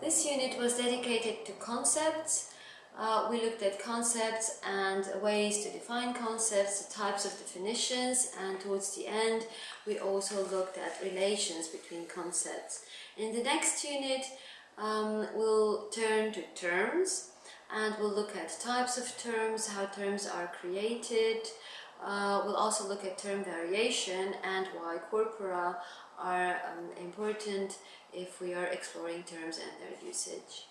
This unit was dedicated to concepts. Uh, we looked at concepts and ways to define concepts, the types of definitions, and towards the end we also looked at relations between concepts. In the next unit um, we'll turn to terms and we'll look at types of terms, how terms are created. Uh, we'll also look at term variation and why corpora are um, important if we are exploring terms and their usage.